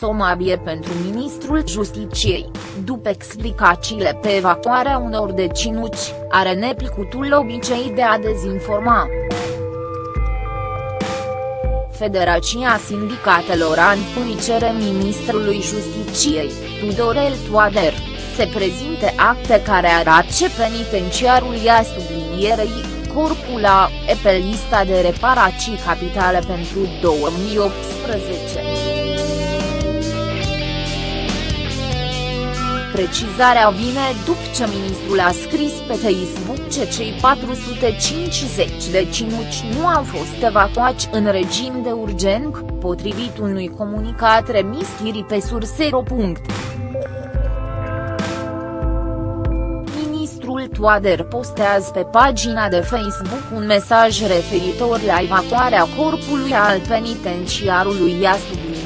somabie pentru ministrul Justiciei, după explicațiile pe evacuarea unor deținuți, are neplicutul obicei de a dezinforma. Federația Sindicatelor Anpui cere ministrului Justiciei, Tudorel Toader, se prezinte acte care arată ce penitenciarul ia sublinierei, corpul A, e pe lista de reparații capitale pentru 2018. Precizarea vine după ce ministrul a scris pe Facebook ce cei 450 de cinuci nu au fost evacuați în regim de urgent, potrivit unui comunicat remis ieri pe sursero. Ministrul Toader postează pe pagina de Facebook un mesaj referitor la evacuarea corpului al penitenciarului Ia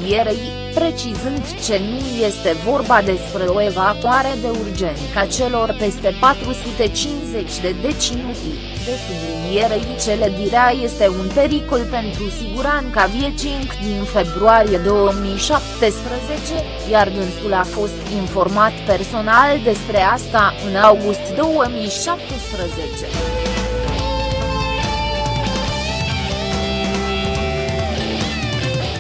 sublinierei, precizând ce nu este vorba despre o evacuare de urgență a celor peste 450 de deținuți, de sublinierei cele direa este un pericol pentru siguranța vieții din februarie 2017, iar dânsul a fost informat personal despre asta în august 2017.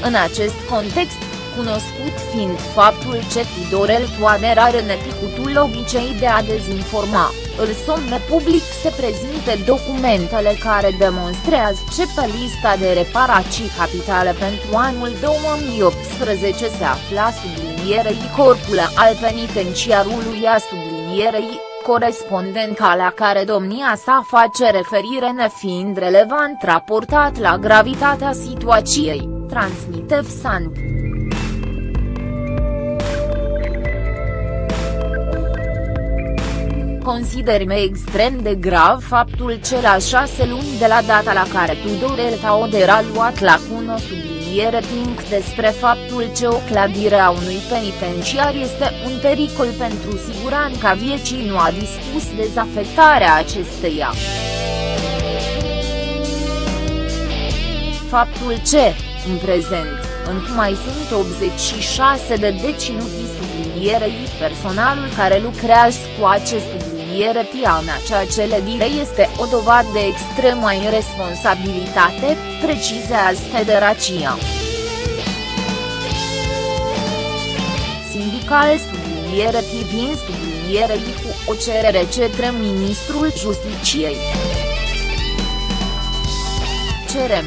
În acest context, cunoscut fiind faptul ce Tudorel Toader are neplicutul obicei de a dezinforma, îl somne public să prezinte documentele care demonstrează ce pe lista de reparații capitale pentru anul 2018 se afla sublinierei corpul al penitenciarului a sublinierei, corespondența la care domnia sa face referire nefiind relevant raportat la gravitatea situației, transmite FSANP. Considerime extrem de grav faptul că la șase luni de la data la care Tudorel Taoder a luat la cună subliniere pink despre faptul că o clădire a unui penitenciar este un pericol pentru siguranța vieții nu a dispus dezafectarea acesteia. Faptul ce, în prezent, încă mai sunt 86 de deținuți sublinierei personalul care lucrează cu acest subliniere piana ceea ce le dire este o dovadă de extremă irresponsabilitate, precizează federația. Sindical subliniere privind sublinierei cu o cerere cetre ministrul Justiciei. Cerem,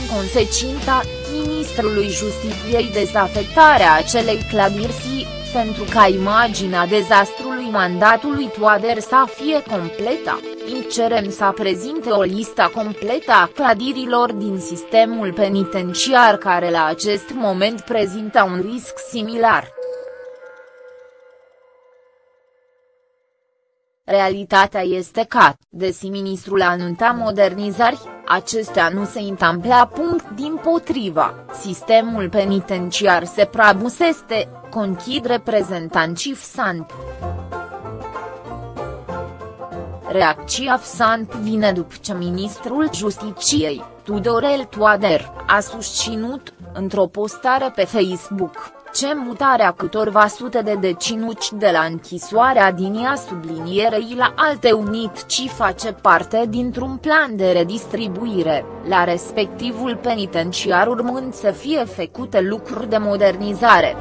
inconsecinta, ministrului Justiciei dezafectarea acelei clădiri pentru ca imaginea dezastrului mandatului Toader să fie completă, îi cerem să prezinte o listă completă a clădirilor din sistemul penitenciar care la acest moment prezintă un risc similar. Realitatea este că, desi ministrul anunța modernizări, acestea nu se întâmplă. Din potriva, sistemul penitenciar se prabuseste, conchid reprezentanții FSANP. Reacția FSANP vine după ce ministrul Justiciei, Tudorel Toader, a susținut, într-o postare pe Facebook, ce mutarea câtorva sute de deținuți de la închisoarea din ea sublinierei la alte unit ci face parte dintr-un plan de redistribuire, la respectivul penitenciar urmând să fie făcute lucruri de modernizare.